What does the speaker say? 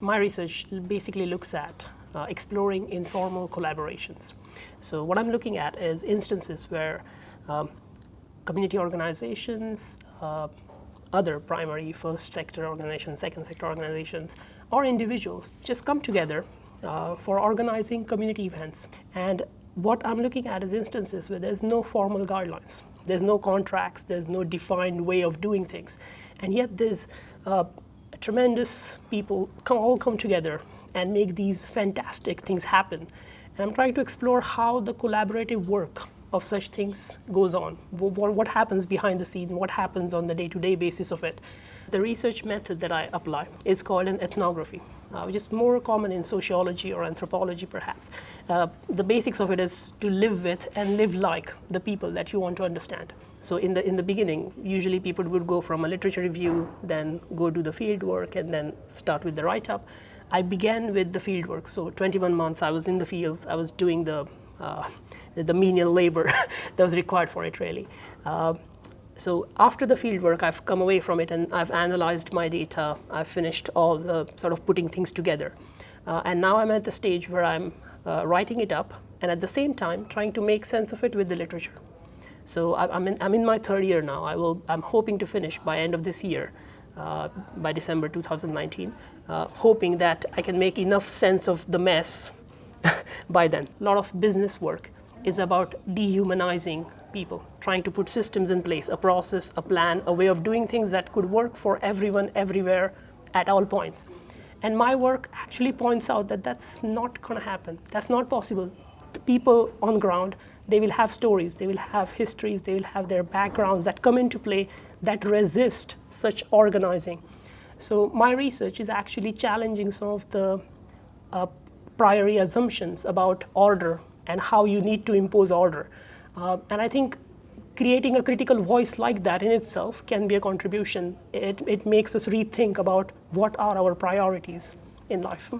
My research basically looks at uh, exploring informal collaborations. So what I'm looking at is instances where um, community organizations, uh, other primary first sector organizations, second sector organizations, or individuals just come together uh, for organizing community events. And what I'm looking at is instances where there's no formal guidelines. There's no contracts, there's no defined way of doing things. And yet there's uh, tremendous people come, all come together and make these fantastic things happen. And I'm trying to explore how the collaborative work of such things goes on, what, happens behind the scenes, what happens on the day-to-day -day basis of it. The research method that I apply is called an ethnography, uh, which is more common in sociology or anthropology perhaps. Uh, the basics of it is to live with and live like the people that you want to understand. So in the, in the beginning, usually people would go from a literature review, then go do the field work, and then start with the write-up. I began with the field work. So 21 months I was in the fields. I was doing the, uh, the menial labor that was required for it, really. Uh, so after the field work, I've come away from it and I've analyzed my data. I've finished all the sort of putting things together. Uh, and now I'm at the stage where I'm uh, writing it up and at the same time trying to make sense of it with the literature. So I, am in, I'm in my third year now. I will, I'm hoping to finish by end of this year, uh, by December 2019, uh, hoping that I can make enough sense of the mess by then. A lot of business work is about dehumanizing people, trying to put systems in place, a process, a plan, a way of doing things that could work for everyone, everywhere, at all points. And my work actually points out that that's not going to happen. That's not possible. The people on ground, they will have stories, they will have histories, they will have their backgrounds that come into play that resist such organizing. So my research is actually challenging some of the uh, priori assumptions about order and how you need to impose order. Uh, and I think creating a critical voice like that in itself can be a contribution. It, it makes us rethink about what are our priorities in life.